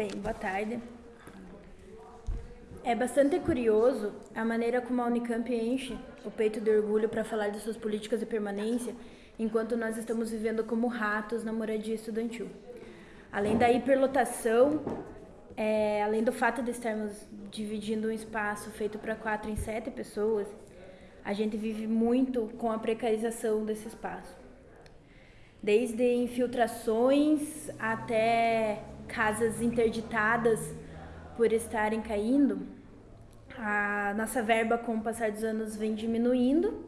Bem, boa tarde. É bastante curioso a maneira como a Unicamp enche o peito de orgulho para falar de suas políticas de permanência, enquanto nós estamos vivendo como ratos na moradia estudantil. Além da hiperlotação, é, além do fato de estarmos dividindo um espaço feito para quatro em sete pessoas, a gente vive muito com a precarização desse espaço. Desde infiltrações até casas interditadas por estarem caindo, a nossa verba com o passar dos anos vem diminuindo,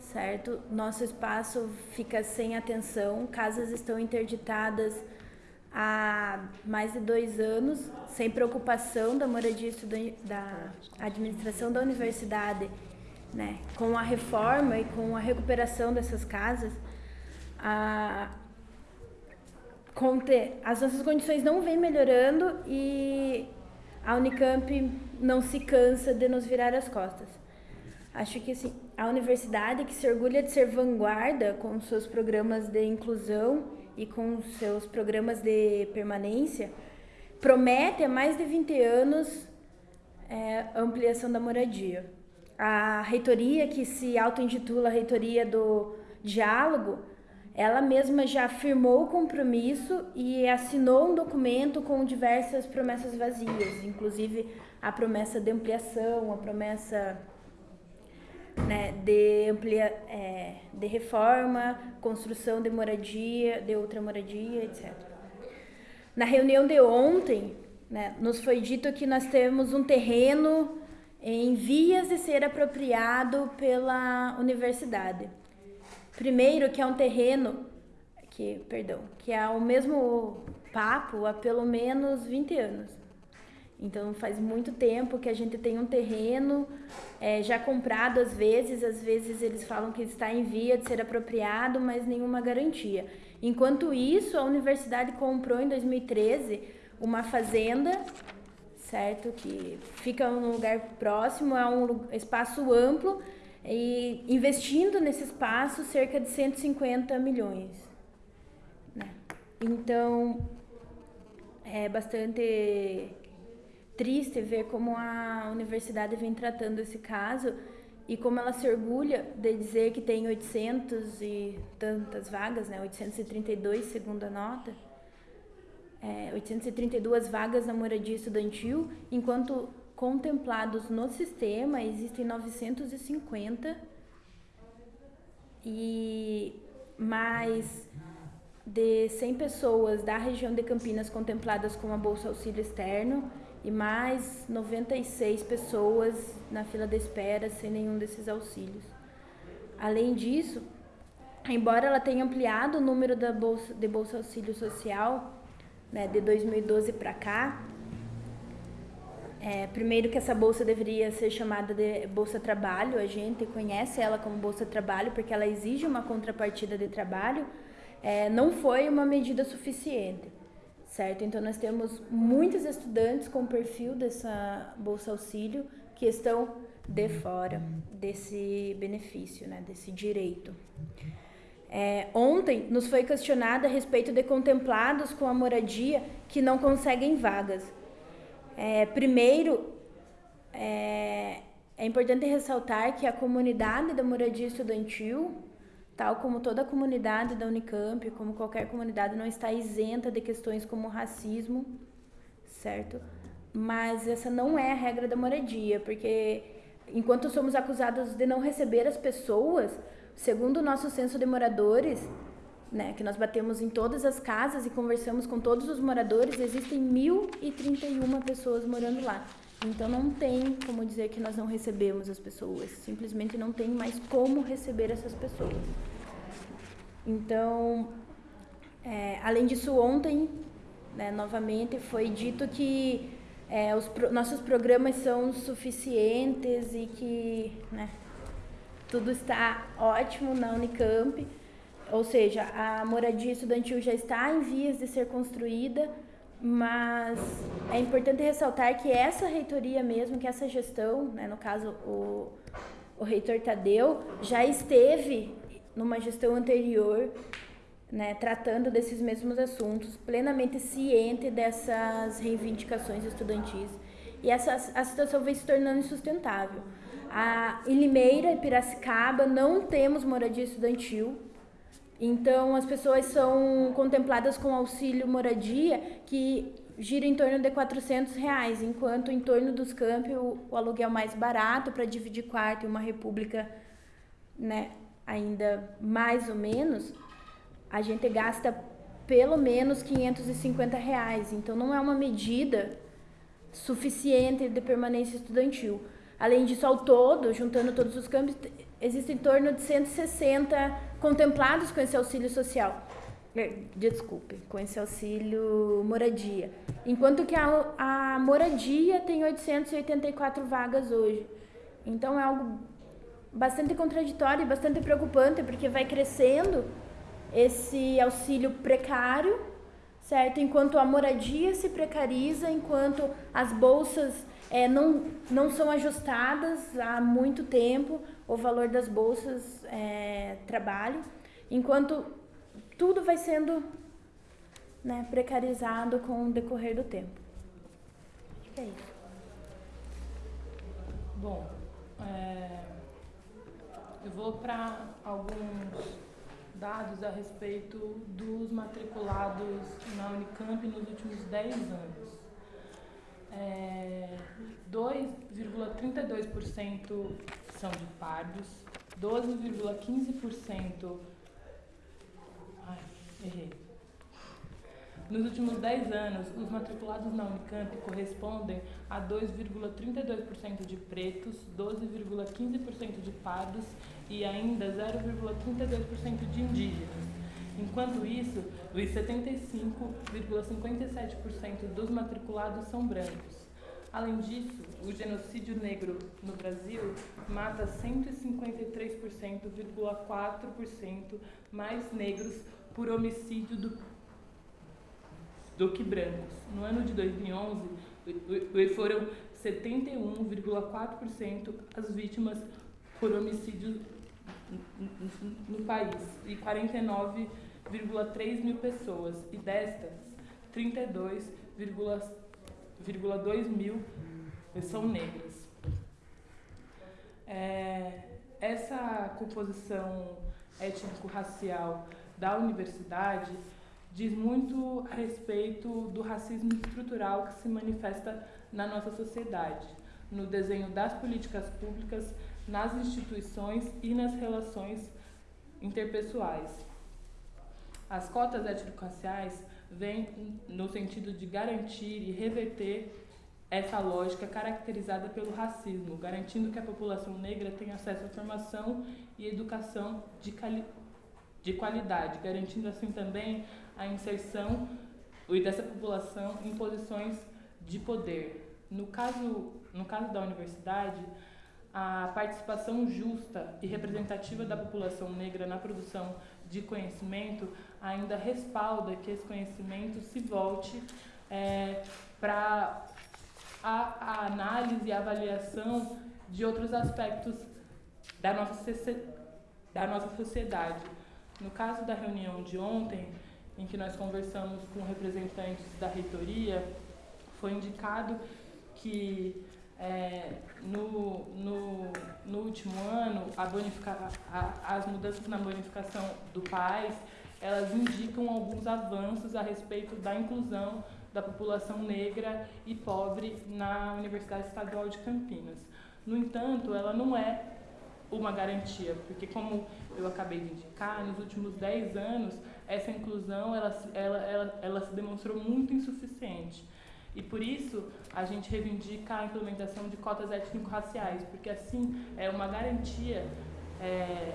certo? Nosso espaço fica sem atenção, casas estão interditadas há mais de dois anos, sem preocupação da moradia da administração da universidade, né? Com a reforma e com a recuperação dessas casas, a, as nossas condições não vêm melhorando e a Unicamp não se cansa de nos virar as costas. Acho que assim, a universidade que se orgulha de ser vanguarda com seus programas de inclusão e com seus programas de permanência, promete há mais de 20 anos é, ampliação da moradia. A reitoria, que se auto-intitula Reitoria do Diálogo, ela mesma já firmou o compromisso e assinou um documento com diversas promessas vazias, inclusive a promessa de ampliação, a promessa né, de, amplia, é, de reforma, construção de moradia, de outra moradia, etc. Na reunião de ontem, né, nos foi dito que nós temos um terreno em vias de ser apropriado pela universidade. Primeiro, que é um terreno que, perdão, que é o mesmo papo há pelo menos 20 anos. Então faz muito tempo que a gente tem um terreno é, já comprado às vezes, às vezes eles falam que está em via de ser apropriado, mas nenhuma garantia. Enquanto isso, a universidade comprou em 2013 uma fazenda, certo, que fica num lugar próximo, é um espaço amplo e investindo nesse espaço cerca de 150 milhões. Né? Então, é bastante triste ver como a universidade vem tratando esse caso e como ela se orgulha de dizer que tem 800 e tantas vagas, né? 832 segundo a nota, é, 832 vagas na moradia estudantil, enquanto contemplados no sistema existem 950 e mais de 100 pessoas da região de Campinas contempladas com a Bolsa Auxílio Externo e mais 96 pessoas na fila de espera sem nenhum desses auxílios. Além disso, embora ela tenha ampliado o número da bolsa, de Bolsa Auxílio Social né, de 2012 para cá, é, primeiro que essa bolsa deveria ser chamada de Bolsa Trabalho, a gente conhece ela como Bolsa Trabalho porque ela exige uma contrapartida de trabalho, é, não foi uma medida suficiente, certo? Então nós temos muitos estudantes com perfil dessa Bolsa Auxílio que estão de fora desse benefício, né, desse direito. É, ontem nos foi questionado a respeito de contemplados com a moradia que não conseguem vagas. É, primeiro, é, é importante ressaltar que a comunidade da moradia estudantil, tal como toda a comunidade da Unicamp, como qualquer comunidade, não está isenta de questões como racismo, certo? Mas essa não é a regra da moradia, porque enquanto somos acusados de não receber as pessoas, segundo o nosso censo de moradores, né, que nós batemos em todas as casas e conversamos com todos os moradores, existem 1.031 pessoas morando lá. Então não tem como dizer que nós não recebemos as pessoas, simplesmente não tem mais como receber essas pessoas. Então, é, além disso, ontem, né, novamente, foi dito que é, os pro, nossos programas são suficientes e que né, tudo está ótimo na Unicamp ou seja, a moradia estudantil já está em vias de ser construída, mas é importante ressaltar que essa reitoria mesmo, que essa gestão, né, no caso o, o reitor Tadeu, já esteve numa gestão anterior né, tratando desses mesmos assuntos, plenamente ciente dessas reivindicações estudantis. E essa, a situação vem se tornando insustentável. A, em Limeira e Piracicaba não temos moradia estudantil, então as pessoas são contempladas com auxílio moradia que gira em torno de 400 reais, enquanto em torno dos campi o, aluguel mais barato para dividir quarto em uma república, né, ainda mais ou menos, a gente gasta pelo menos 550 reais. Então não é uma medida suficiente de permanência estudantil. Além disso, ao todo, juntando todos os campos, existem em torno de 160 contemplados com esse auxílio social. É, desculpe, com esse auxílio moradia. Enquanto que a, a moradia tem 884 vagas hoje. Então é algo bastante contraditório e bastante preocupante, porque vai crescendo esse auxílio precário, certo? Enquanto a moradia se precariza, enquanto as bolsas é, não, não são ajustadas há muito tempo, o valor das bolsas é, trabalho, enquanto tudo vai sendo né, precarizado com o decorrer do tempo. Acho que é isso. Bom, é, eu vou para alguns dados a respeito dos matriculados na Unicamp nos últimos 10 anos. É, 2,32% são de pardos, 12,15%. Ai, errei. Nos últimos 10 anos, os matriculados na Unicamp correspondem a 2,32% de pretos, 12,15% de pardos e ainda 0,32% de indígenas. Enquanto isso, os 75,57% dos matriculados são brancos. Além disso, o genocídio negro no Brasil mata 153,4% mais negros por homicídio do, do que brancos. No ano de 2011, foram 71,4% as vítimas por homicídio no país e 49,3 mil pessoas, e destas, 32,2 mil são negras. É, essa composição étnico-racial da universidade diz muito a respeito do racismo estrutural que se manifesta na nossa sociedade, no desenho das políticas públicas nas instituições e nas relações interpessoais. As cotas étnico-raciais vêm no sentido de garantir e reverter essa lógica caracterizada pelo racismo, garantindo que a população negra tenha acesso à formação e educação de, de qualidade, garantindo assim também a inserção dessa população em posições de poder. No caso, no caso da universidade, a participação justa e representativa da população negra na produção de conhecimento ainda respalda que esse conhecimento se volte é, para a, a, análise e avaliação de outros aspectos da nossa, da nossa sociedade. No caso da reunião de ontem, em que nós conversamos com representantes da reitoria, foi indicado que é, no, no, no, último ano, a bonifica, a, as mudanças na bonificação do PAIS, elas indicam alguns avanços a respeito da inclusão da população negra e pobre na Universidade Estadual de Campinas. No entanto, ela não é uma garantia, porque como eu acabei de indicar, nos últimos 10 anos, essa inclusão ela, ela, ela, ela se demonstrou muito insuficiente. E por isso a gente reivindica a implementação de cotas étnico-raciais, porque assim é uma garantia. É,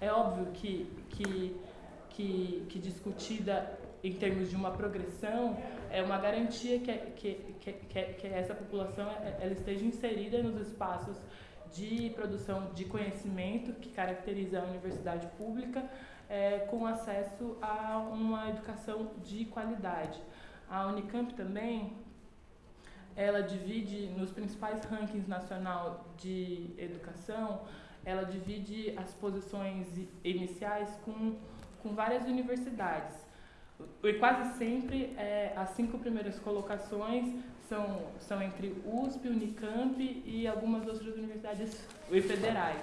é óbvio que, que, que, que discutida em termos de uma progressão, é uma garantia que, que, que, que, essa população ela esteja inserida nos espaços de produção de conhecimento que caracteriza a universidade pública, é, com acesso a uma educação de qualidade. A Unicamp também, ela divide nos principais rankings nacional de educação, ela divide as posições iniciais com com várias universidades. E quase sempre é, as cinco primeiras colocações são, são entre USP, Unicamp e algumas outras universidades federais.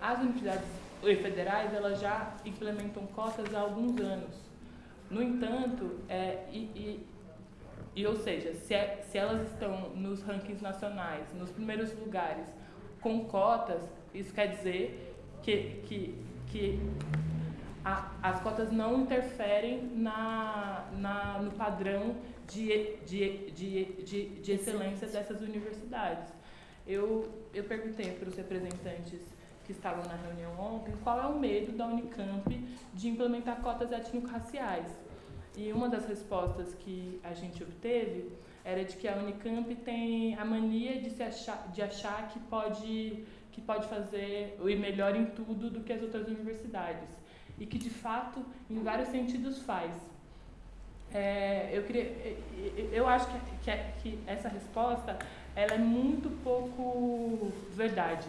As universidades federais elas já implementam cotas há alguns anos. No entanto, é, e, e, e ou seja, se, é, se elas estão nos rankings nacionais, nos primeiros lugares, com cotas, isso quer dizer que, que, que a, as cotas não interferem na, na, no padrão de, de, de, de, de excelência dessas universidades. Eu, eu perguntei para os representantes que estavam na reunião ontem qual é o medo da Unicamp de implementar cotas étnico-raciais. E uma das respostas que a gente obteve era de que a Unicamp tem a mania de, se achar, de achar que pode, que pode fazer o melhor em tudo do que as outras universidades. E que, de fato, em vários sentidos faz. É, eu, queria, eu acho que, que, que, essa resposta ela é muito pouco verdade,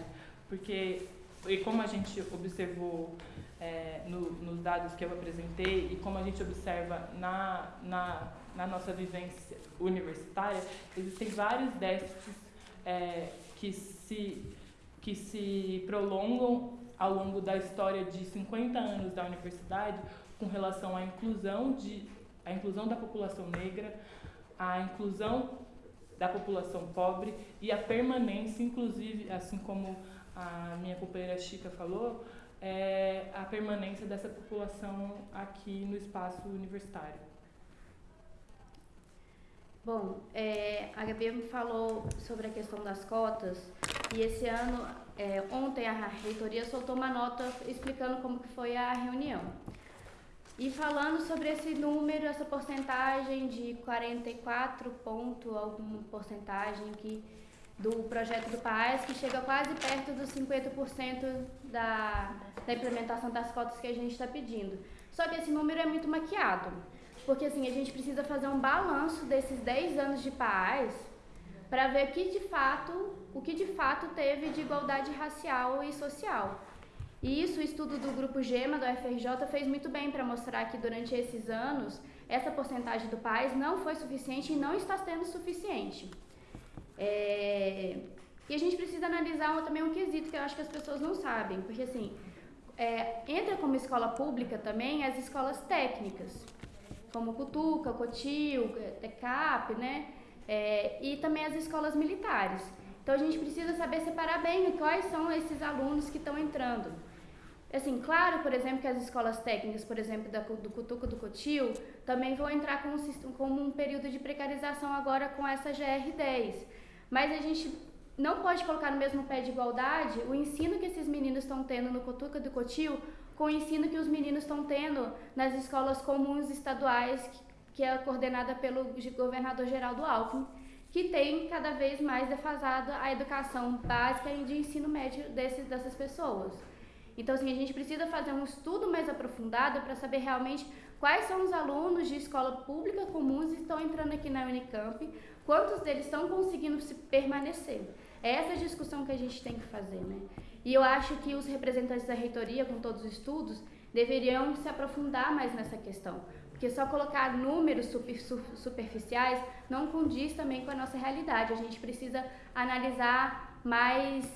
porque e como a gente observou é, no, nos dados que eu apresentei e como a gente observa na, na, na nossa vivência universitária, existem vários déficits é, que, se, que se prolongam ao longo da história de 50 anos da universidade com relação à inclusão, de, à inclusão da população negra, à inclusão da população pobre e a permanência, inclusive, assim como a minha companheira Chica falou, é a permanência dessa população aqui no espaço universitário. Bom, é, a Gabi falou sobre a questão das cotas e esse ano, é, ontem a reitoria soltou uma nota explicando como que foi a reunião. E falando sobre esse número, essa porcentagem de 44 ponto, alguma porcentagem que do projeto do PAES, que chega quase perto dos 50% da, da implementação das cotas que a gente está pedindo. Só que esse número é muito maquiado, porque assim, a gente precisa fazer um balanço desses 10 anos de PAES para ver que de fato, o que de fato teve de igualdade racial e social. E isso o estudo do grupo GEMA do FRJ fez muito bem para mostrar que durante esses anos essa porcentagem do PAES não foi suficiente e não está sendo suficiente. É, e a gente precisa analisar também um quesito que eu acho que as pessoas não sabem, porque assim, é, entra como escola pública também as escolas técnicas, como Cutuca, Cotil, TECAP, né? É, e também as escolas militares. Então a gente precisa saber separar bem quais são esses alunos que estão entrando. Assim, claro, por exemplo, que as escolas técnicas, por exemplo, da, do Cutuca do Cotil, também vão entrar com um, com um período de precarização agora com essa GR10. Mas a gente não pode colocar no mesmo pé de igualdade o ensino que esses meninos estão tendo no Cotuca do Cotil com o ensino que os meninos estão tendo nas escolas comuns estaduais, que, é coordenada pelo governador Geraldo Alckmin, que tem cada vez mais defasado a educação básica e de ensino médio desses, dessas pessoas. Então, assim, a gente precisa fazer um estudo mais aprofundado para saber realmente quais são os alunos de escola pública comuns que estão entrando aqui na Unicamp, quantos deles estão conseguindo se permanecer. É essa discussão que a gente tem que fazer, né? E eu acho que os representantes da reitoria, com todos os estudos, deveriam se aprofundar mais nessa questão. Porque só colocar números super, superficiais não condiz também com a nossa realidade. A gente precisa analisar mais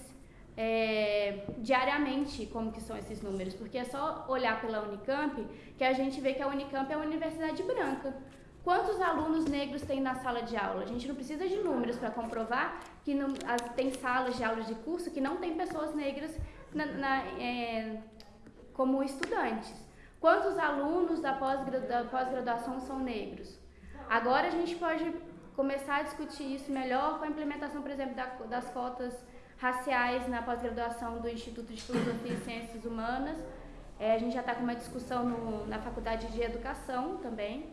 é, diariamente como que são esses números, porque é só olhar pela Unicamp que a gente vê que a Unicamp é uma universidade branca. Quantos alunos negros tem na sala de aula? A gente não precisa de números para comprovar que não, as, tem salas de aula de curso que não tem pessoas negras na, na, é, como estudantes. Quantos alunos da pós-graduação pós são negros? Agora a gente pode começar a discutir isso melhor com a implementação, por exemplo, da, das cotas raciais na pós-graduação do Instituto de Filosofia e Ciências Humanas. É, a gente já está com uma discussão no, na Faculdade de Educação também.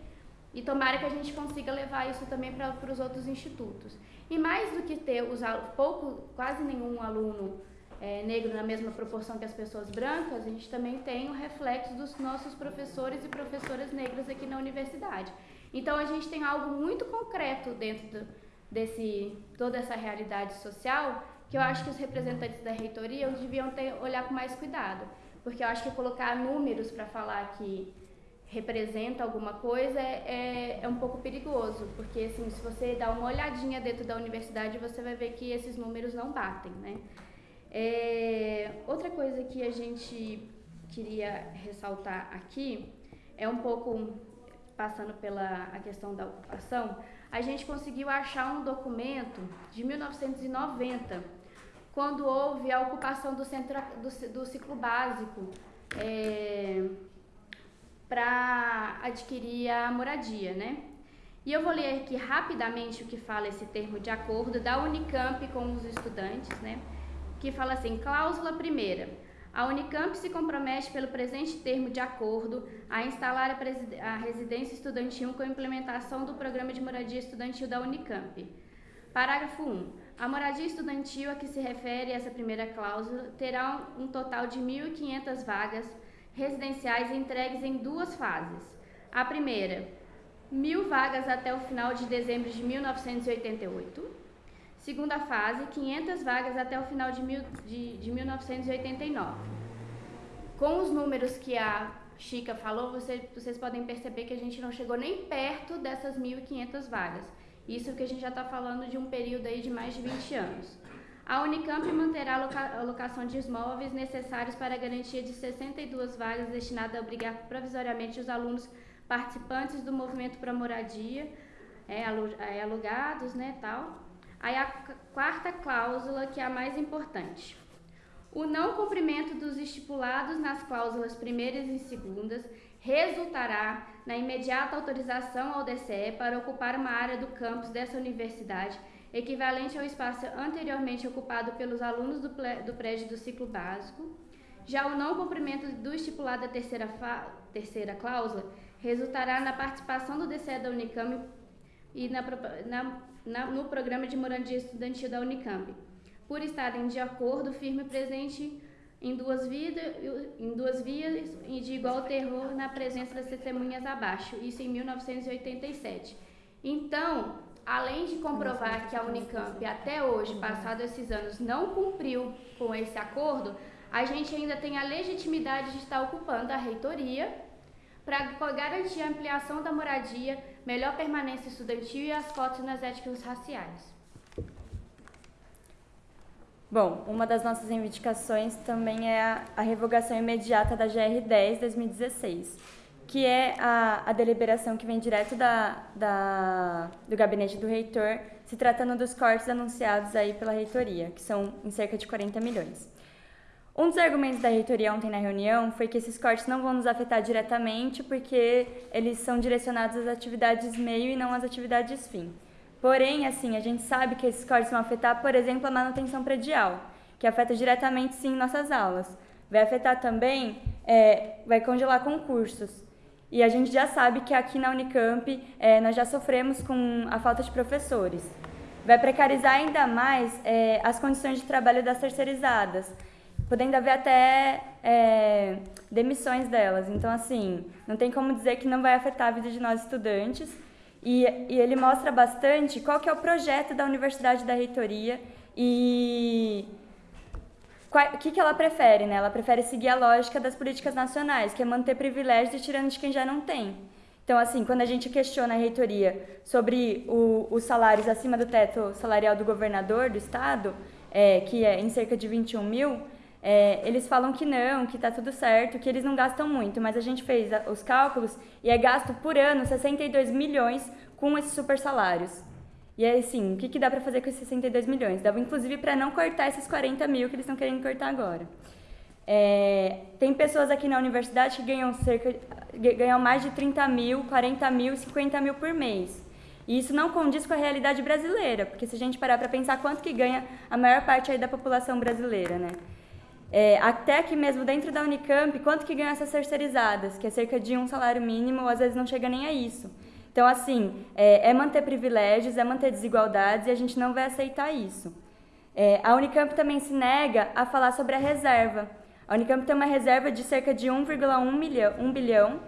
E tomara que a gente consiga levar isso também para os outros institutos. E mais do que ter os pouco, quase nenhum aluno é, negro na mesma proporção que as pessoas brancas, a gente também tem o reflexo dos nossos professores e professoras negras aqui na universidade. Então a gente tem algo muito concreto dentro do, desse toda essa realidade social que eu acho que os representantes da reitoria deviam ter olhar com mais cuidado. porque eu acho que colocar números para falar que representa alguma coisa é, é, é, um pouco perigoso, porque assim, se você dá uma olhadinha dentro da universidade, você vai ver que esses números não batem, né? É, outra coisa que a gente queria ressaltar aqui é um pouco passando pela a questão da ocupação, a gente conseguiu achar um documento de 1990, quando houve a ocupação do, centro, do, do ciclo básico é, para adquirir a moradia, né? E eu vou ler aqui rapidamente o que fala esse termo de acordo da Unicamp com os estudantes, né? Que fala assim: cláusula primeira. A Unicamp se compromete pelo presente termo de acordo a instalar a, a residência estudantil com a implementação do programa de moradia estudantil da Unicamp. Parágrafo 1. A moradia estudantil a que se refere essa primeira cláusula terá um total de 1.500 vagas residenciais entregues em duas fases. A primeira, mil vagas até o final de dezembro de 1988. Segunda fase, 500 vagas até o final de, mil, de, de 1989. Com os números que a Chica falou, você, vocês podem perceber que a gente não chegou nem perto dessas 1.500 vagas. Isso que a gente já está falando de um período aí de mais de 20 anos. A Unicamp manterá a alocação de imóveis necessários para a garantia de 62 vagas destinadas a obrigar provisoriamente os alunos participantes do movimento para moradia, é, é, alugados, né, tal. Aí a quarta cláusula, que é a mais importante. O não cumprimento dos estipulados nas cláusulas primeiras e segundas resultará na imediata autorização ao DCE para ocupar uma área do campus dessa universidade equivalente ao espaço anteriormente ocupado pelos alunos do, do prédio do ciclo básico. Já o não cumprimento do estipulado da terceira, terceira cláusula resultará na participação do DCE da Unicamp e na, na, na, no programa de moradia estudantil da Unicamp, por estarem de acordo firme presente em duas, vida, em duas vias e de igual terror na presença das testemunhas abaixo, isso em 1987. Então, além de comprovar que a Unicamp até hoje, passados esses anos, não cumpriu com esse acordo, a gente ainda tem a legitimidade de estar ocupando a reitoria para garantir a ampliação da moradia, melhor permanência estudantil e as cotas nas éticas raciais. Bom, uma das nossas reivindicações também é a, revogação imediata da GR 10 2016 que é a, a deliberação que vem direto da, da, do gabinete do reitor, se tratando dos cortes anunciados aí pela reitoria, que são em cerca de 40 milhões. Um dos argumentos da reitoria ontem na reunião foi que esses cortes não vão nos afetar diretamente porque eles são direcionados às atividades meio e não às atividades fim. Porém, assim, a gente sabe que esses cortes vão afetar, por exemplo, a manutenção predial, que afeta diretamente, sim, nossas aulas. Vai afetar também, é, vai congelar concursos. E a gente já sabe que aqui na Unicamp é, nós já sofremos com a falta de professores. Vai precarizar ainda mais é, as condições de trabalho das terceirizadas, podendo haver até é, demissões delas. Então, assim, não tem como dizer que não vai afetar a vida de nós estudantes. E, e ele mostra bastante qual que é o projeto da Universidade da Reitoria e o que, que ela prefere, né? Ela prefere seguir a lógica das políticas nacionais, que é manter privilégios e tirando de quem já não tem. Então, assim, quando a gente questiona a reitoria sobre o, os salários acima do teto salarial do governador do estado, é, que é em cerca de 21 mil, é, eles falam que não, que está tudo certo, que eles não gastam muito, mas a gente fez os cálculos e é gasto por ano 62 milhões com esses super salários. E aí, assim, o que, que dá para fazer com esses 62 milhões? Dava, inclusive, para não cortar esses 40 mil que eles estão querendo cortar agora. É, tem pessoas aqui na universidade que ganham, cerca, ganham mais de 30 mil, 40 mil, 50 mil por mês. E isso não condiz com a realidade brasileira, porque se a gente parar para pensar quanto que ganha a maior parte aí da população brasileira, né? É, até aqui mesmo dentro da Unicamp, quanto que ganham essas terceirizadas, que é cerca de um salário mínimo, ou às vezes não chega nem a isso. Então, assim, é, é, manter privilégios, é manter desigualdades e a gente não vai aceitar isso. É, a Unicamp também se nega a falar sobre a reserva. A Unicamp tem uma reserva de cerca de 1,1 milhão, 1 bilhão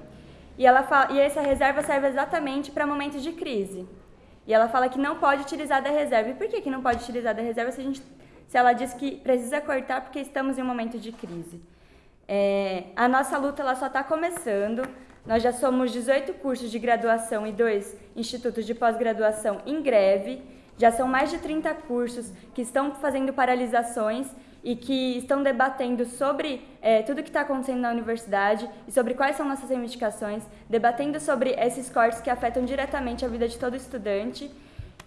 e, ela fala, e essa reserva serve exatamente para momentos de crise. E ela fala que não pode utilizar da reserva. E por que, que não pode utilizar da reserva se, a gente, se ela diz que precisa cortar porque estamos em um momento de crise? É, a nossa luta ela só está começando. Nós já somos 18 cursos de graduação e dois institutos de pós-graduação em greve. Já são mais de 30 cursos que estão fazendo paralisações e que estão debatendo sobre é, tudo o que está acontecendo na universidade e sobre quais são nossas reivindicações, debatendo sobre esses cortes que afetam diretamente a vida de todo estudante.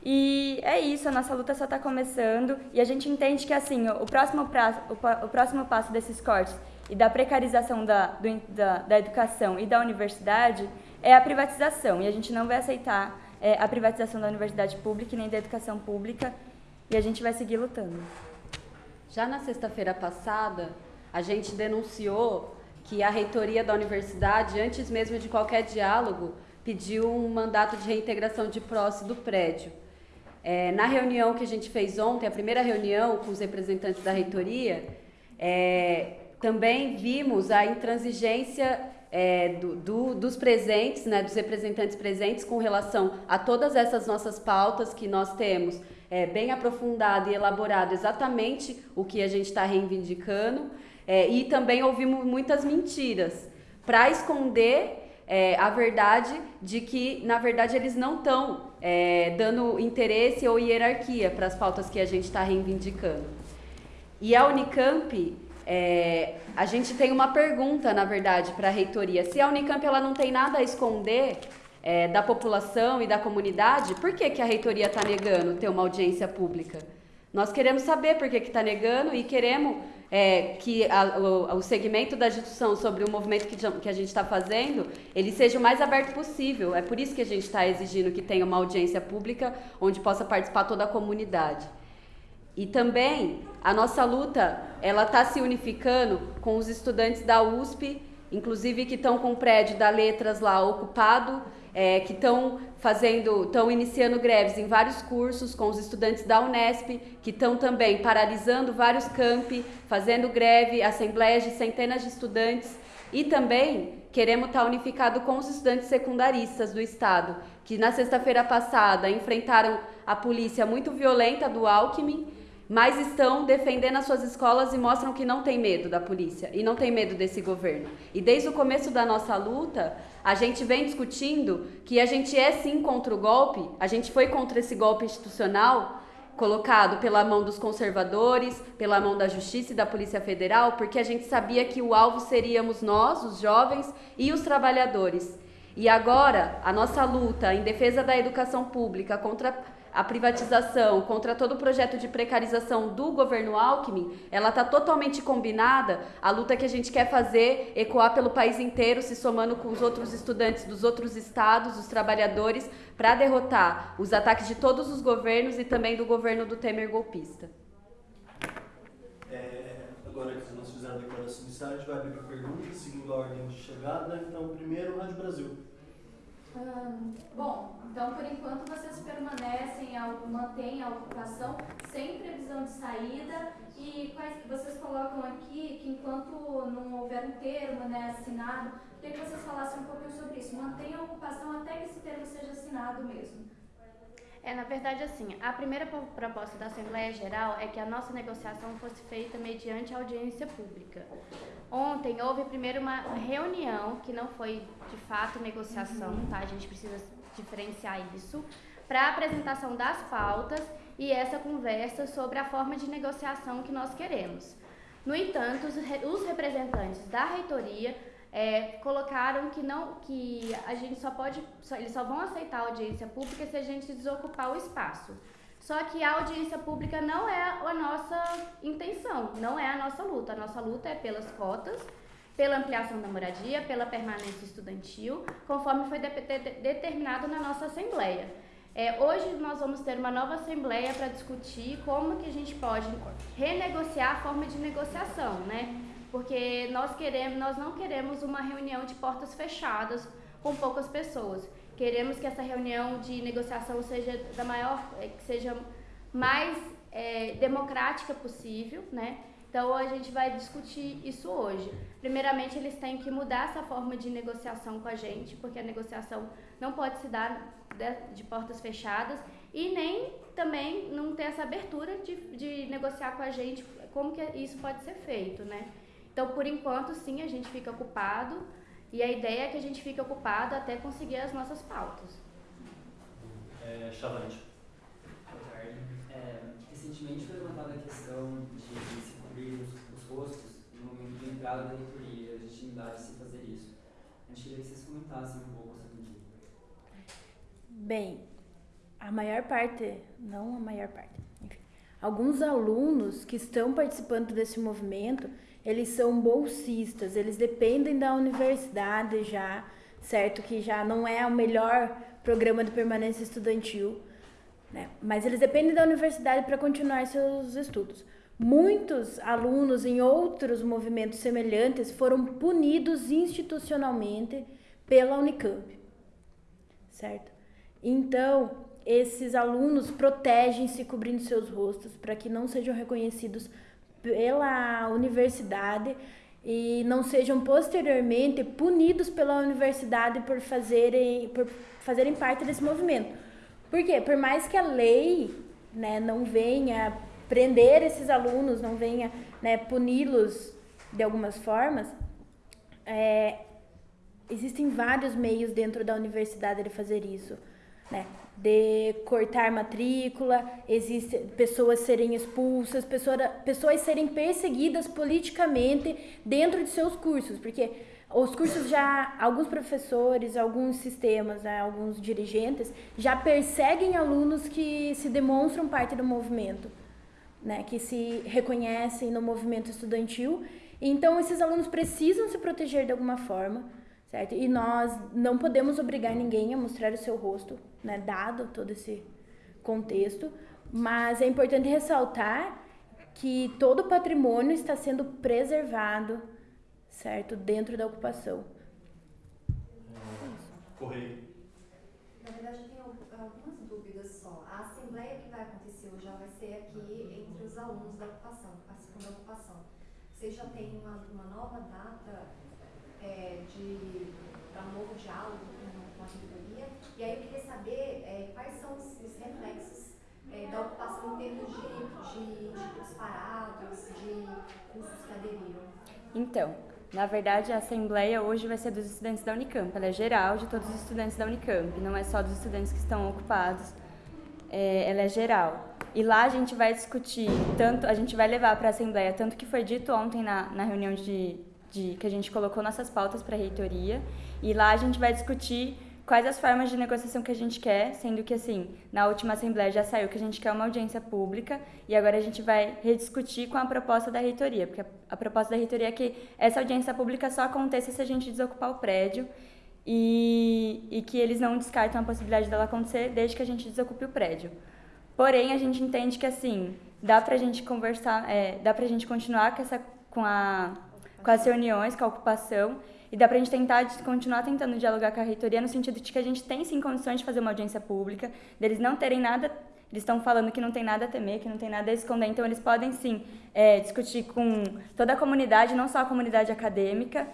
E é isso, a nossa luta só está começando e a gente entende que assim o próximo, prazo, o, o próximo passo desses cortes e da precarização da, do, da, da, educação e da universidade é a privatização. E a gente não vai aceitar é, a privatização da universidade pública e nem da educação pública e a gente vai seguir lutando. Já na sexta-feira passada, a gente denunciou que a reitoria da universidade, antes mesmo de qualquer diálogo, pediu um mandato de reintegração de posse do prédio. É, na reunião que a gente fez ontem, a primeira reunião com os representantes da reitoria, é, também vimos a intransigência é, do, do, dos presentes, né, dos representantes presentes com relação a todas essas nossas pautas que nós temos é, bem aprofundado e elaborado exatamente o que a gente está reivindicando. É, e também ouvimos muitas mentiras para esconder é, a verdade de que, na verdade, eles não estão é, dando interesse ou hierarquia para as pautas que a gente está reivindicando. E a Unicamp, é, a gente tem uma pergunta, na verdade, para a reitoria. Se a Unicamp ela não tem nada a esconder, é, da população e da comunidade, por que, que a reitoria está negando ter uma audiência pública? Nós queremos saber por que está negando e queremos é, que a, o, o, segmento da discussão sobre o movimento que, que a gente está fazendo, ele seja o mais aberto possível. É por isso que a gente está exigindo que tenha uma audiência pública onde possa participar toda a comunidade. E também a nossa luta, ela está se unificando com os estudantes da USP, inclusive que estão com o prédio da Letras lá ocupado, é, que estão fazendo, estão iniciando greves em vários cursos com os estudantes da Unesp, que estão também paralisando vários campi, fazendo greve, assembleias de centenas de estudantes. E também queremos estar unificado com os estudantes secundaristas do estado, que na sexta-feira passada enfrentaram a polícia muito violenta do Alckmin mas estão defendendo as suas escolas e mostram que não tem medo da polícia e não tem medo desse governo. E desde o começo da nossa luta, a gente vem discutindo que a gente é sim contra o golpe, a gente foi contra esse golpe institucional colocado pela mão dos conservadores, pela mão da Justiça e da Polícia Federal, porque a gente sabia que o alvo seríamos nós, os jovens e os trabalhadores. E agora, a nossa luta em defesa da educação pública contra a privatização, contra todo o projeto de precarização do governo Alckmin, ela está totalmente combinada à luta que a gente quer fazer, ecoar pelo país inteiro, se somando com os outros estudantes dos outros estados, os trabalhadores, para derrotar os ataques de todos os governos e também do governo do Temer golpista. É, agora que nós fizemos a declaração inicial, a gente vai abrir para perguntas, segundo a ordem de chegada. Então, primeiro, Rádio Brasil. Bom, então por enquanto vocês permanecem, mantêm a ocupação sem previsão de saída e quais, vocês colocam aqui que enquanto não houver um termo né, assinado, queria que vocês falassem um pouquinho sobre isso. Mantém a ocupação até que esse termo seja assinado mesmo. É, na verdade, assim, a primeira proposta da Assembleia Geral é que a nossa negociação fosse feita mediante audiência pública. Ontem houve primeiro uma reunião, que não foi de fato negociação, uhum. tá? A gente precisa diferenciar isso, para apresentação das pautas e essa conversa sobre a forma de negociação que nós queremos. No entanto, os representantes da reitoria é, colocaram que não que a gente só pode só, eles só vão aceitar a audiência pública se a gente desocupar o espaço. Só que a audiência pública não é a nossa intenção, não é a nossa luta. A nossa luta é pelas cotas, pela ampliação da moradia, pela permanência estudantil, conforme foi de de determinado na nossa Assembleia. É, hoje nós vamos ter uma nova Assembleia para discutir como que a gente pode renegociar a forma de negociação, né? Porque nós queremos, nós não queremos uma reunião de portas fechadas com poucas pessoas. Queremos que essa reunião de negociação seja da maior, eh, que seja mais é, democrática possível, né? Então a gente vai discutir isso hoje. Primeiramente, eles têm que mudar essa forma de negociação com a gente, porque a negociação não pode se dar de, de portas fechadas e nem também não ter essa abertura de, de negociar com a gente como que isso pode ser feito, né? Então, por enquanto, sim, a gente fica ocupado e a ideia é que a gente fique ocupado até conseguir as nossas pautas. É, Chavante. Boa tarde. É, recentemente foi levantada a questão de se cobrir os, os rostos no momento de entrada da reitoria, a legitimidade de se fazer isso. A gente queria que vocês comentassem um pouco sobre isso. Bem, a maior parte, não a maior parte, enfim, alguns alunos que estão participando desse movimento, eles são bolsistas, eles dependem da universidade já, certo? Que já não é o melhor programa de permanência estudantil, né? Mas eles dependem da universidade para continuar seus estudos. Muitos alunos em outros movimentos semelhantes foram punidos institucionalmente pela Unicamp, certo? Então, esses alunos protegem-se cobrindo seus rostos para que não sejam reconhecidos pela universidade e não sejam posteriormente punidos pela universidade por fazerem, por fazerem parte desse movimento. Por quê? Por mais que a lei né, não venha prender esses alunos, não venha né, puni-los de algumas formas, é, existem vários meios dentro da universidade de fazer isso. Né? De cortar matrícula, existe pessoas serem expulsas, pessoa, pessoas serem perseguidas politicamente dentro de seus cursos, porque os cursos já, alguns professores, alguns sistemas, né, alguns dirigentes já perseguem alunos que se demonstram parte do movimento, né, que se reconhecem no movimento estudantil. Então, esses alunos precisam se proteger de alguma forma certo? E nós não podemos obrigar ninguém a mostrar o seu rosto, né, dado todo esse contexto, mas é importante ressaltar que todo o patrimônio está sendo preservado, certo, dentro da ocupação. Correio. Na verdade, eu tenho algumas dúvidas só. A assembleia que vai acontecer hoje já vai ser aqui entre os alunos da ocupação, a segunda ocupação. Vocês já têm uma, uma nova data é, de para um novo diálogo com, a reitoria. E aí eu queria saber é, quais são os, os reflexos é, da ocupação em termos de, de institutos parados, de cursos que aderiram. Então, na verdade, a assembleia hoje vai ser dos estudantes da Unicamp. Ela é geral de todos os estudantes da Unicamp, não é só dos estudantes que estão ocupados. É, ela é geral. E lá a gente vai discutir, tanto a gente vai levar para a assembleia, tanto que foi dito ontem na, na reunião de de, que a gente colocou nossas pautas para a reitoria e lá a gente vai discutir quais as formas de negociação que a gente quer, sendo que assim, na última assembleia já saiu que a gente quer uma audiência pública e agora a gente vai rediscutir com a proposta da reitoria, porque a, a proposta da reitoria é que essa audiência pública só aconteça se a gente desocupar o prédio e, e que eles não descartam a possibilidade dela acontecer desde que a gente desocupe o prédio. Porém, a gente entende que assim, dá pra gente conversar, é, dá pra gente continuar com essa com a com as reuniões, com a ocupação, e dá para a gente tentar continuar tentando dialogar com a reitoria no sentido de que a gente tem sim condições de fazer uma audiência pública, deles não terem nada, eles estão falando que não tem nada a temer, que não tem nada a esconder, então eles podem sim é, discutir com toda a comunidade, não só a comunidade acadêmica.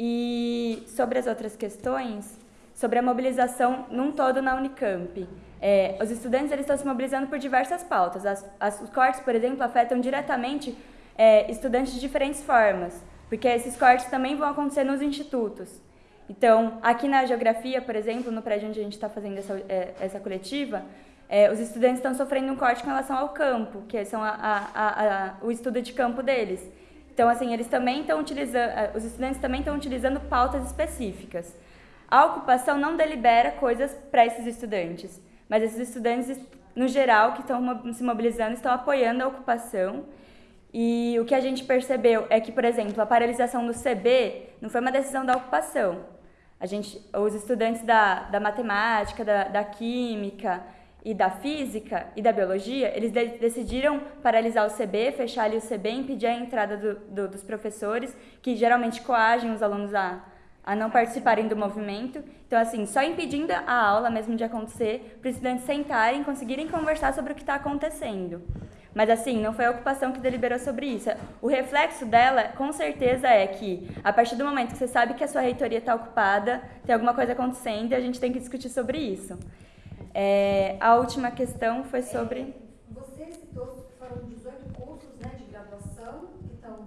E sobre as outras questões, sobre a mobilização num todo na Unicamp. É, os estudantes eles estão se mobilizando por diversas pautas. As, as, os cortes, por exemplo, afetam diretamente é, estudantes de diferentes formas porque esses cortes também vão acontecer nos institutos. Então, aqui na geografia, por exemplo, no prédio onde a gente está fazendo essa, é, essa coletiva, é, os estudantes estão sofrendo um corte com relação ao campo, que são a, a, a, o estudo de campo deles. Então, assim, eles também estão utilizando, os estudantes também estão utilizando pautas específicas. A ocupação não delibera coisas para esses estudantes, mas esses estudantes, no geral, que estão se mobilizando, estão apoiando a ocupação e o que a gente percebeu é que, por exemplo, a paralisação do CB não foi uma decisão da ocupação. A gente, os estudantes da, da matemática, da, da química e da física e da biologia, eles de, decidiram paralisar o CB, fechar ali o CB, impedir a entrada do, do, dos professores, que geralmente coagem os alunos a, a não participarem do movimento. Então, assim, só impedindo a aula mesmo de acontecer, para os estudantes sentarem conseguirem conversar sobre o que está acontecendo. Mas assim, não foi a ocupação que deliberou sobre isso. O reflexo dela, com certeza, é que a partir do momento que você sabe que a sua reitoria está ocupada, tem alguma coisa acontecendo e a gente tem que discutir sobre isso. É, a última questão foi sobre. Você citou que foram 18 cursos né, de graduação que estão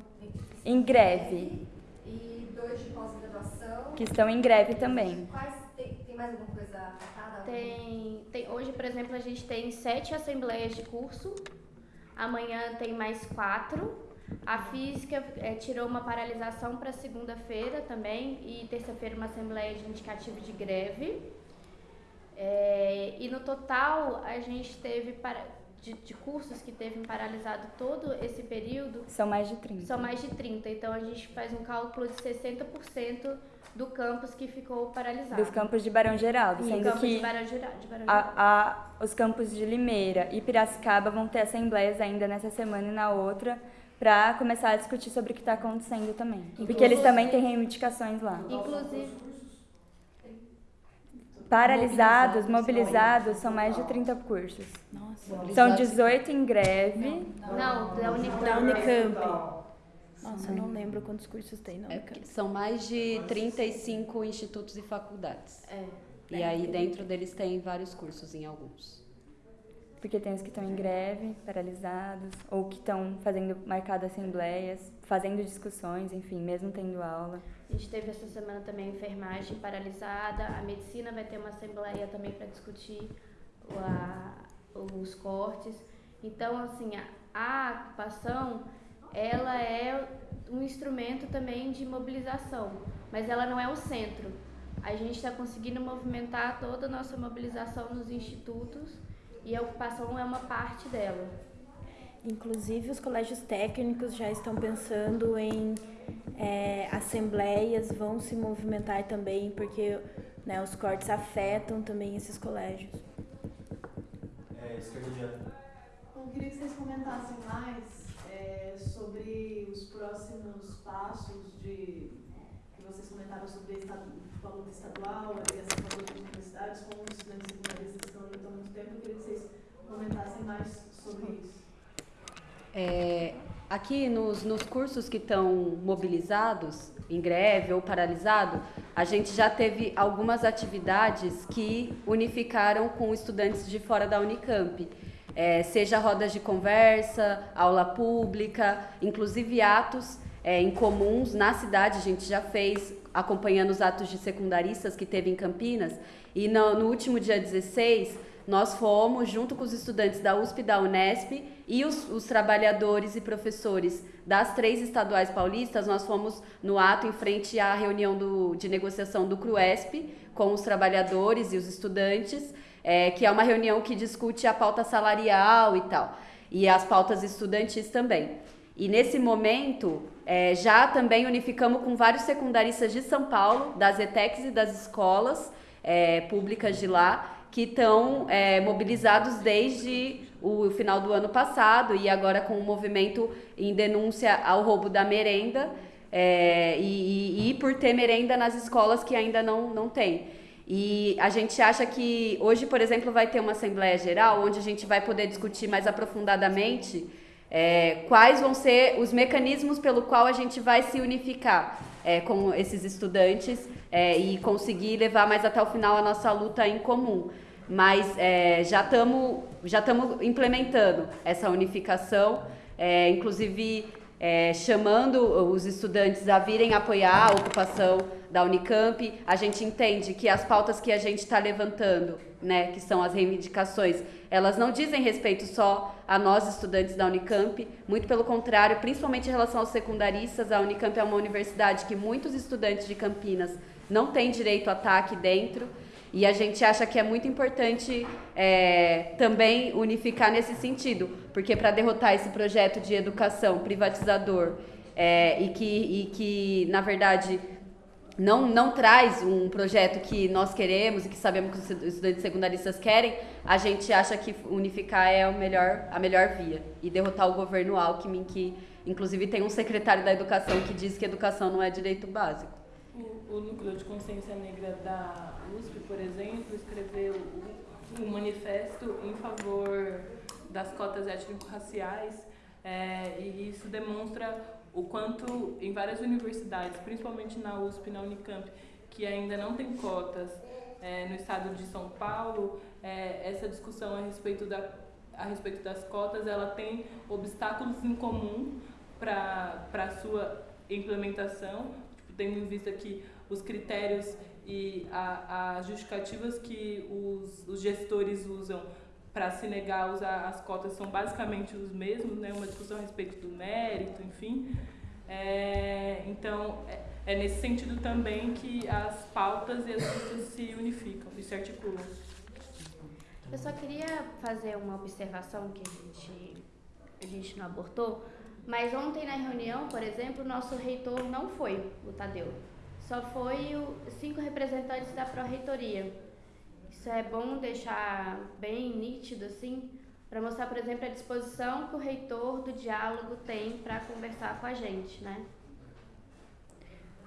Em greve. E dois de pós-graduação. Que estão em greve também. Quais, tem, tem mais alguma coisa atada? Tem, tem, hoje, por exemplo, a gente tem sete assembleias de curso. Amanhã tem mais quatro. A física é, tirou uma paralisação para segunda-feira também e terça-feira uma assembleia de indicativo de greve. É, e no total a gente teve para, de, de, cursos que teve paralisado todo esse período. São mais de 30. São mais de 30. Então a gente faz um cálculo de 60% do campus que ficou paralisado. Dos campos de Barão Geraldo, sendo que de Barão Geraldo, de Barão Geraldo. A, a, os campos de Limeira e Piracicaba vão ter assembleias ainda nessa semana e na outra para começar a discutir sobre o que está acontecendo também. Inclusive, Porque eles também têm reivindicações lá. Inclusive. Paralisados, mobilizados, são mais de 30 cursos. Nossa. São 18 em greve. Não, da Unicamp. Da Unicamp. Nossa, eu não lembro quantos cursos tem na É, Unicamp. são mais de 35 institutos e faculdades. É. E aí dentro deles tem vários cursos em alguns. Porque tem os que estão em greve, paralisados, ou que estão fazendo marcado assembleias, fazendo discussões, enfim, mesmo tendo aula. A gente teve essa semana também a enfermagem paralisada, a medicina vai ter uma assembleia também para discutir a, os cortes. Então, assim, a, a ocupação, ela é um instrumento também de mobilização, mas ela não é o centro. A gente está conseguindo movimentar toda a nossa mobilização nos institutos e a ocupação é uma parte dela. Inclusive, os colégios técnicos já estão pensando em é, assembleias, vão se movimentar também, porque né, os cortes afetam também esses colégios. É, esquerda direita. Eu queria que vocês comentassem mais é, sobre os próximos passos de que vocês comentaram sobre a luta estadual, a ligação com as universidades, com os estudantes secundaristas que estão lutando há muito tempo. Eu queria que vocês comentassem mais sobre isso. É, aqui nos, nos cursos que estão mobilizados, em greve ou paralisado, a gente já teve algumas atividades que unificaram com estudantes de fora da Unicamp. É, seja rodas de conversa, aula pública, inclusive atos é, em comuns na cidade, a gente já fez, acompanhando os atos de secundaristas que teve em Campinas. E no, no último dia 16, nós fomos, junto com os estudantes da USP e da Unesp e os, os, trabalhadores e professores das três estaduais paulistas, nós fomos no ato em frente à reunião do, de negociação do CRUESP com os trabalhadores e os estudantes, é, que é uma reunião que discute a pauta salarial e tal, e as pautas estudantis também. E nesse momento, é, já também unificamos com vários secundaristas de São Paulo, das ETECs e das escolas é, públicas de lá, que estão é, mobilizados desde o final do ano passado e agora com o movimento em denúncia ao roubo da merenda é, e, e, e, por ter merenda nas escolas que ainda não, não tem. E a gente acha que hoje, por exemplo, vai ter uma Assembleia Geral onde a gente vai poder discutir mais aprofundadamente é, quais vão ser os mecanismos pelo qual a gente vai se unificar é, com esses estudantes é, e conseguir levar mais até o final a nossa luta em comum mas é, já estamos já estamos implementando essa unificação, é, inclusive é, chamando os estudantes a virem apoiar a ocupação da Unicamp. A gente entende que as pautas que a gente está levantando, né, que são as reivindicações, elas não dizem respeito só a nós estudantes da Unicamp, muito pelo contrário, principalmente em relação aos secundaristas, a Unicamp é uma universidade que muitos estudantes de Campinas não têm direito a estar aqui dentro. E a gente acha que é muito importante é, também unificar nesse sentido, porque para derrotar esse projeto de educação privatizador é, e, que, e que, na verdade, não, não traz um projeto que nós queremos e que sabemos que os estudantes secundaristas querem, a gente acha que unificar é o melhor, a melhor via. E derrotar o governo Alckmin, que inclusive tem um secretário da educação que diz que educação não é direito básico. O, o Núcleo de Consciência Negra da USP, por exemplo, escreveu um manifesto em favor das cotas étnico-raciais é, e isso demonstra o quanto em várias universidades, principalmente na USP na Unicamp, que ainda não tem cotas é, no estado de São Paulo, é, essa discussão a respeito, da, a respeito das cotas, ela tem obstáculos em comum para a sua implementação, tipo, tendo em vista que os critérios e as justificativas que os, os gestores usam para se negar a usar as cotas são basicamente os mesmos, né? uma discussão a respeito do mérito, enfim. É, então, é, é, nesse sentido também que as pautas e as listas se unificam e se articulam. Eu só queria fazer uma observação que a gente, a gente não abordou, mas ontem na reunião, por exemplo, o nosso reitor não foi, o Tadeu. Só foi os cinco representantes da pró-reitoria. Isso é bom deixar bem nítido, assim, para mostrar, por exemplo, a disposição que o reitor do diálogo tem para conversar com a gente, né?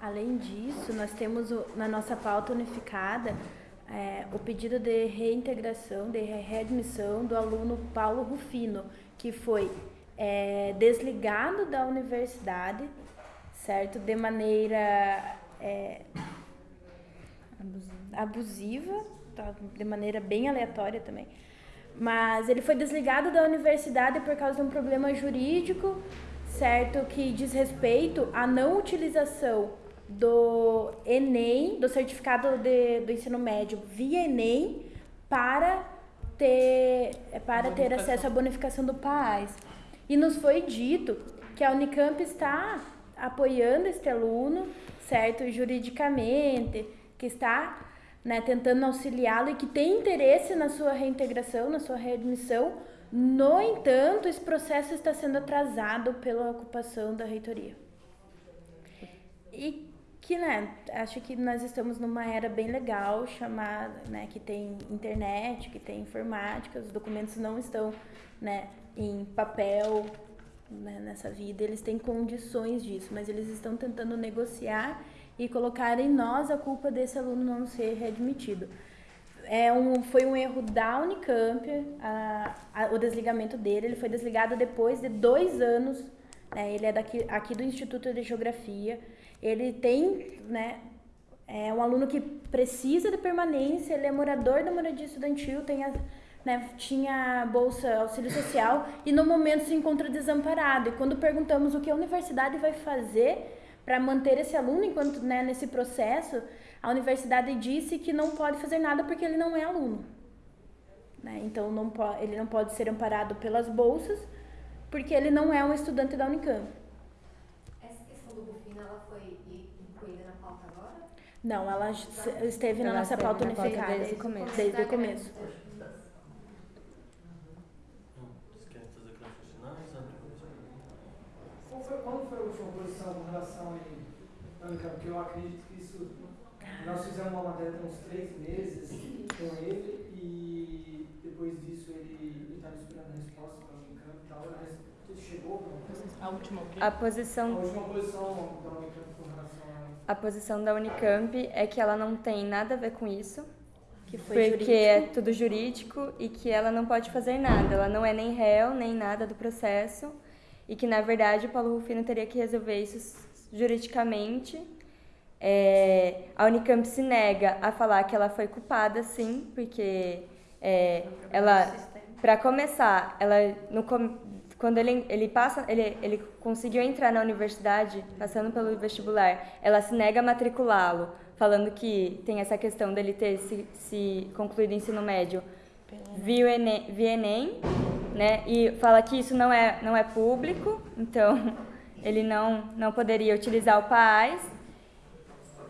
Além disso, nós temos o, na nossa pauta unificada é, o pedido de reintegração, de readmissão do aluno Paulo Rufino, que foi é, desligado da universidade, certo? De maneira é, abusiva, tá? de maneira bem aleatória também. Mas ele foi desligado da universidade por causa de um problema jurídico, certo? Que diz respeito à não utilização do Enem, do certificado de, do ensino médio via Enem, para ter, para ter acesso à bonificação do PAS. E nos foi dito que a Unicamp está apoiando este aluno, certo, juridicamente, que está né, tentando auxiliá-lo e que tem interesse na sua reintegração, na sua readmissão. No entanto, esse processo está sendo atrasado pela ocupação da reitoria. E que, né, acho que nós estamos numa era bem legal, chamada, né, que tem internet, que tem informática, os documentos não estão, né, em papel, né, nessa vida, eles têm condições disso, mas eles estão tentando negociar e colocar em nós a culpa desse aluno não ser readmitido. É um, foi um erro da Unicamp, a, a, o desligamento dele, ele foi desligado depois de dois anos, né, ele é daqui, aqui do Instituto de Geografia, ele tem, né, é um aluno que precisa de permanência, ele é morador da moradia estudantil, tem a, né, tinha bolsa auxílio social e no momento se encontra desamparado. E quando perguntamos o que a universidade vai fazer para manter esse aluno enquanto né, nesse processo, a universidade disse que não pode fazer nada porque ele não é aluno. Né? Então não ele não pode ser amparado pelas bolsas porque ele não é um estudante da Unicamp. Não, ela esteve na nossa pauta unificada desde o começo. Desde o começo. Qual foi, qual foi a posição com relação a Unicamp? Porque eu acredito que isso. Nós fizemos uma matéria tem uns três meses com ele e depois disso ele estava esperando a resposta para o Unicamp e tal. Mas chegou a última A posição. A última posição da Unicamp a posição da Unicamp é que ela não tem nada a ver com isso, porque jurídico. é tudo jurídico e que ela não pode fazer nada. Ela não é nem réu, nem nada do processo e que, na verdade, o Paulo Rufino teria que resolver isso juridicamente. É, a Unicamp se nega a falar que ela foi culpada, sim, porque é, ela, para começar, ela no, quando ele, ele passa, ele, ele conseguiu entrar na universidade, passando pelo vestibular, ela se nega a matriculá-lo, falando que tem essa questão dele ter se, se concluído o ensino médio. Via Enem, via Enem, né? E fala que isso não é, não é público, então ele não, não poderia utilizar o PAIS.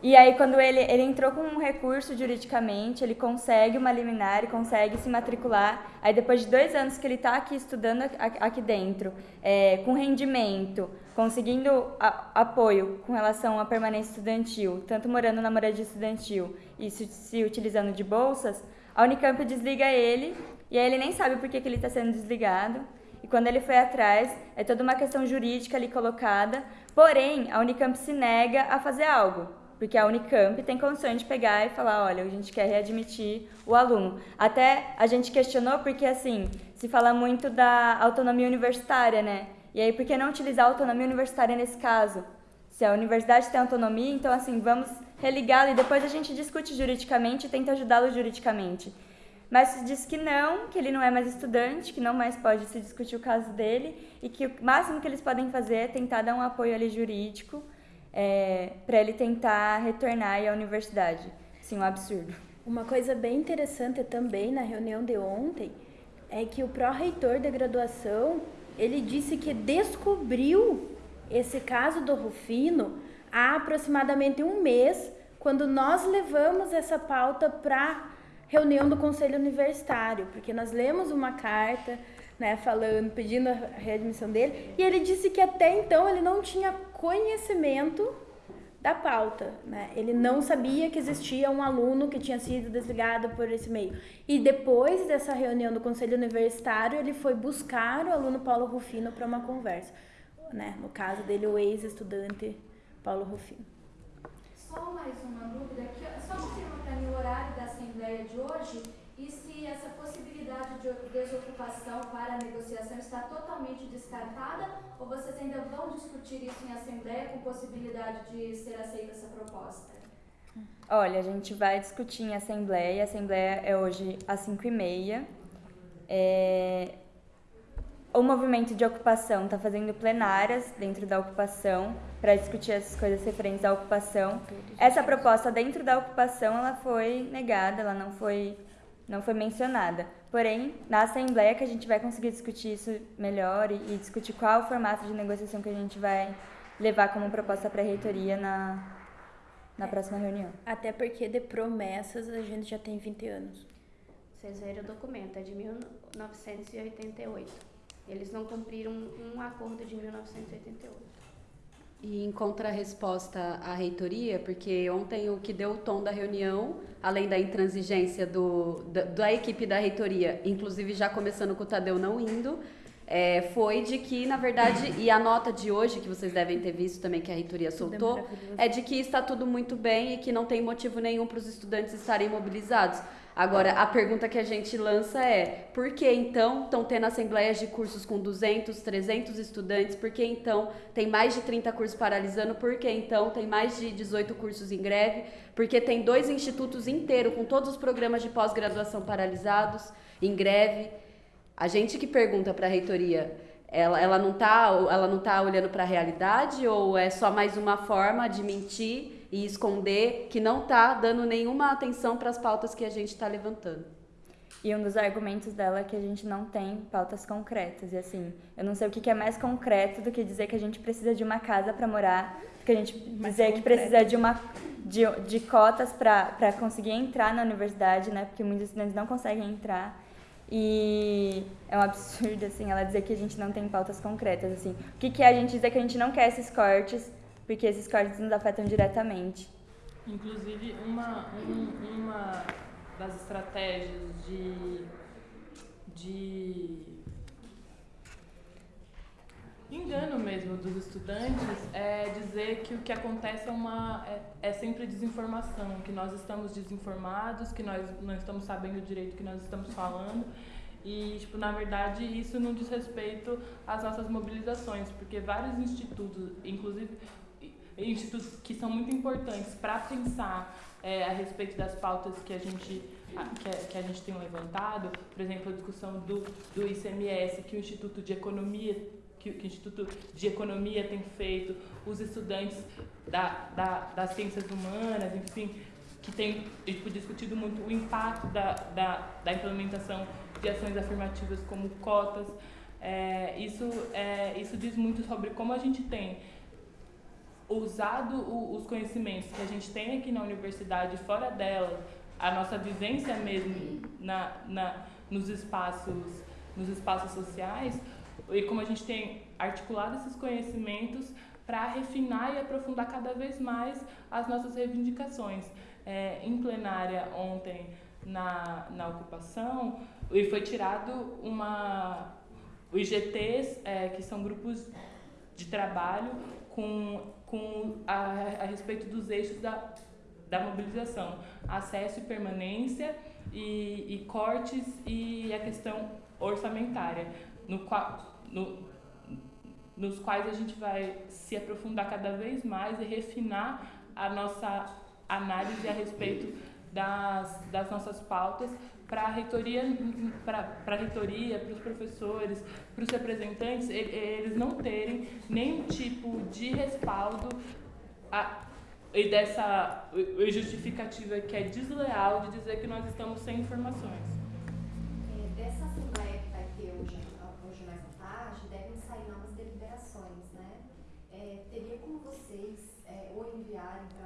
E aí, quando ele, ele entrou com um recurso juridicamente, ele consegue uma liminar, ele consegue se matricular. Aí, depois de dois anos que ele está aqui estudando aqui dentro, é, com rendimento, conseguindo a, apoio com relação à permanência estudantil, tanto morando na moradia estudantil e se, se utilizando de bolsas, a Unicamp desliga ele e aí ele nem sabe por que, que ele está sendo desligado. E quando ele foi atrás, é toda uma questão jurídica ali colocada. Porém, a Unicamp se nega a fazer algo porque a Unicamp tem condições de pegar e falar, olha, a gente quer readmitir o aluno. Até a gente questionou porque, assim, se fala muito da autonomia universitária, né? E aí, por que não utilizar a autonomia universitária nesse caso? Se a universidade tem autonomia, então, assim, vamos religá-lo e depois a gente discute juridicamente e tenta ajudá-lo juridicamente. Mas diz que não, que ele não é mais estudante, que não mais pode se discutir o caso dele e que o máximo que eles podem fazer é tentar dar um apoio ali jurídico é, para ele tentar retornar à universidade. Sim, um absurdo. Uma coisa bem interessante também na reunião de ontem é que o pró-reitor da graduação, ele disse que descobriu esse caso do Rufino há aproximadamente um mês, quando nós levamos essa pauta para reunião do conselho universitário, porque nós lemos uma carta, né, falando, pedindo a readmissão dele, e ele disse que até então ele não tinha conhecimento da pauta, né? Ele não sabia que existia um aluno que tinha sido desligado por esse meio. E depois dessa reunião do conselho universitário, ele foi buscar o aluno Paulo Rufino para uma conversa, né? No caso dele, o ex-estudante Paulo Rufino. Só mais uma dúvida aqui, só confirma para mim o horário da assembleia de hoje e se essa possibilidade de desocupação para negociação está totalmente descartada ou vocês ainda vão discutir isso em assembleia com possibilidade de ser aceita essa proposta? Olha, a gente vai discutir em assembleia. A assembleia é hoje às 5h30. É... O movimento de ocupação está fazendo plenárias dentro da ocupação para discutir essas coisas referentes à ocupação. Essa proposta dentro da ocupação ela foi negada, ela não foi não foi mencionada. Porém, na Assembleia que a gente vai conseguir discutir isso melhor e, e discutir qual é o formato de negociação que a gente vai levar como proposta para a reitoria na, na próxima reunião. Até porque de promessas a gente já tem 20 anos. Vocês verem o documento, é de 1988. Eles não cumpriram um acordo de 1988. E em contrarresposta à reitoria, porque ontem o que deu o tom da reunião, além da intransigência do, da, da equipe da reitoria, inclusive já começando com o Tadeu não indo, é, foi de que, na verdade, e a nota de hoje, que vocês devem ter visto também que a reitoria soltou, é de que está tudo muito bem e que não tem motivo nenhum para os estudantes estarem mobilizados. Agora, a pergunta que a gente lança é: por que então estão tendo assembleias de cursos com 200, 300 estudantes? Por que então tem mais de 30 cursos paralisando? Por que então tem mais de 18 cursos em greve? Porque tem dois institutos inteiros com todos os programas de pós-graduação paralisados, em greve. A gente que pergunta para a reitoria, ela, ela não está tá olhando para a realidade ou é só mais uma forma de mentir e esconder que não está dando nenhuma atenção para as pautas que a gente está levantando. E um dos argumentos dela é que a gente não tem pautas concretas. E assim, eu não sei o que é mais concreto do que dizer que a gente precisa de uma casa para morar, do que a gente mais dizer concreto. que precisa de, uma, de, de cotas para conseguir entrar na universidade, né? Porque muitos estudantes não conseguem entrar. E é um absurdo, assim, ela dizer que a gente não tem pautas concretas, assim. O que, que é a gente dizer que a gente não quer esses cortes porque esses cortes nos afetam diretamente. Inclusive, uma, um, uma das estratégias de, de engano mesmo dos estudantes é dizer que o que acontece é, uma, é, é, sempre desinformação, que nós estamos desinformados, que nós não estamos sabendo direito o que nós estamos falando. E, tipo, na verdade, isso não diz respeito às nossas mobilizações, porque vários institutos, inclusive institutos que são muito importantes para pensar é, a respeito das pautas que a gente que a, que a, gente tem levantado, por exemplo, a discussão do, do ICMS que o Instituto de Economia que, que o Instituto de Economia tem feito, os estudantes da, da, das ciências humanas, enfim, que tem tipo, discutido muito o impacto da, da, da implementação de ações afirmativas como cotas. É, isso, é, isso diz muito sobre como a gente tem usado o, os conhecimentos que a gente tem aqui na universidade, fora dela, a nossa vivência mesmo na, na, nos, espaços, nos espaços sociais, e como a gente tem articulado esses conhecimentos para refinar e aprofundar cada vez mais as nossas reivindicações. É, em plenária ontem na, na ocupação, e foi tirado uma. Os IGTs, é, que são grupos de trabalho com com a, a respeito dos eixos da, da mobilização, acesso e permanência e, e cortes e a questão orçamentária, no no, nos quais a gente vai se aprofundar cada vez mais e refinar a nossa análise a respeito das, das nossas pautas para a reitoria, para a reitoria, para os professores, para os representantes, eles não terem nenhum tipo de respaldo a, e dessa justificativa que é desleal de dizer que nós estamos sem informações. É, dessa assembleia que vai ter hoje, hoje mais à tarde, devem sair novas deliberações, né? É, teria como vocês é, ou enviarem.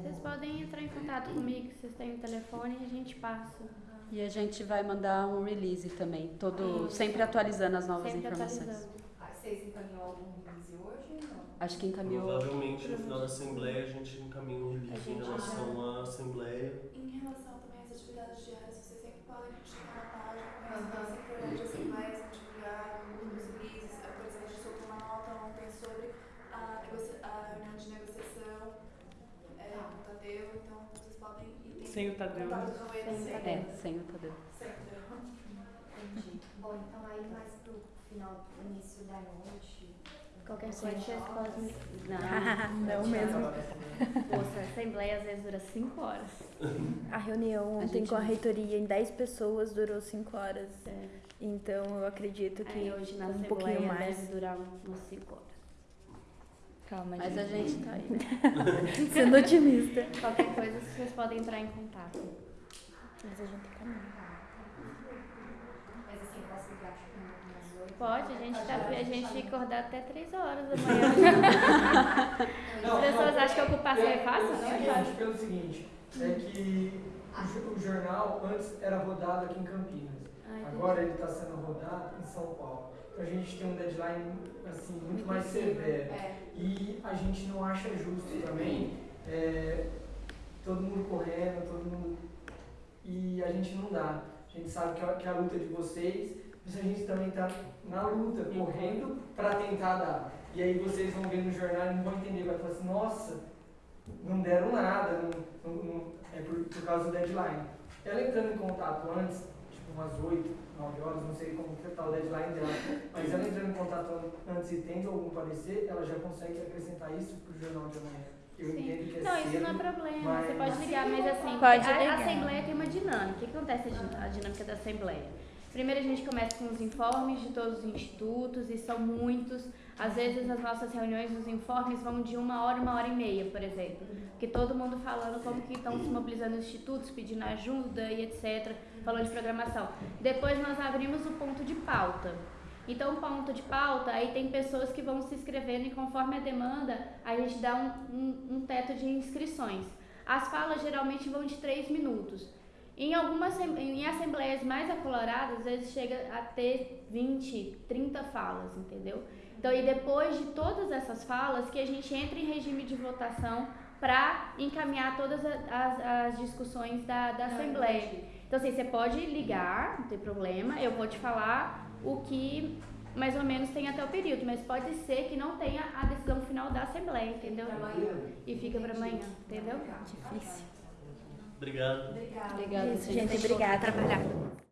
Vocês podem entrar em contato comigo, vocês têm o telefone e a gente passa. E a gente vai mandar um release também, todo, sempre atualizando as novas Sempre informações. Ah, Vocês encaminhou algum release hoje? Não. Acho que encaminhou. Provavelmente no final da Assembleia a gente encaminha um release em relação à Assembleia. Em relação também às atividades diárias, vocês sempre podem chegar na página, comentar sempre durante as assembleias, divulgar os releases. Por exemplo, a gente soltou uma nota ontem sobre a, negocia- a reunião de negociação é, com o Tadeu, então vocês podem ir tem Sem o Tadeu, né? contato com ele Sem o. É, sem o Tadeu. Entendi. Bom, então aí mais pro final, início da noite... Qualquer coisa jogam, podem. Não mesmo. Poxa, a assembleia às vezes dura 5 horas. A reunião A ontem com a reitoria em 10 pessoas durou 5 horas. É. Então eu acredito que Aí hoje na um assembleia pouquinho mais. deve durar umas 5 horas. Calma, Mas a gente tá aí. Sendo otimista. Qualquer coisa vocês podem entrar em contato. Mas a gente caminha. Mas assim, posso ligar tipo umas? Pode, a gente, tá, a gente acordar até 3 horas da manhã. As pessoas acham que a ocupação é fácil, não é Seguinte, fácil. Pelo seguinte, é que o jo- o jornal antes era rodado aqui em Campinas. Ah. Agora ele está sendo rodado em São Paulo. A gente tem um deadline assim, muito mais severo. É. E a gente não acha justo também é, todo mundo correndo, todo mundo. E a gente não dá. A gente sabe que a, que a luta é de vocês, mas a gente também está na luta, correndo para tentar dar. E aí vocês vão ver no jornal e não vão entender, vai falar assim, nossa, não deram nada, não, não- não- é por, por causa do deadline. Ela entrando em contato antes, umas 8, 9 horas, não sei como que tá o deadline dela, mas ela entrando em contato an- antes e tendo algum parecer, ela já consegue acrescentar isso pro jornal de amanhã. Eu Sim. entendo que é Não, isso não é problema. mas- Você pode ligar, mas assim, Pode a, a. Assembleia tem uma dinâmica. O que acontece a din- a dinâmica da Assembleia? Primeiro a gente começa com os informes de todos os institutos, e são muitos. Às vezes as nossas reuniões, os informes vão de uma hora, uma hora e meia, por exemplo. Que todo mundo falando como que estão se mobilizando os institutos, pedindo ajuda e etc., falando de programação. Depois nós abrimos o ponto de pauta. Então, o ponto de pauta, aí tem pessoas que vão se inscrevendo e conforme a demanda, a gente dá um, um, um teto de inscrições. As falas geralmente vão de 3 minutos. Em algumas em assembleias mais acoloradas, às vezes chega a ter 20, 30 falas, entendeu? Então, e depois de todas essas falas, que a gente entra em regime de votação para encaminhar todas a- as, as discussões da, da assembleia. Então, assim, você pode ligar, não tem problema, eu vou te falar o que mais ou menos tem até o período, mas pode ser que não tenha a decisão final da Assembleia, entendeu? E fica para amanhã, entendeu? Difícil. Obrigado. Obrigada. Obrigada, Isso, gente, obrigada. Trabalhar.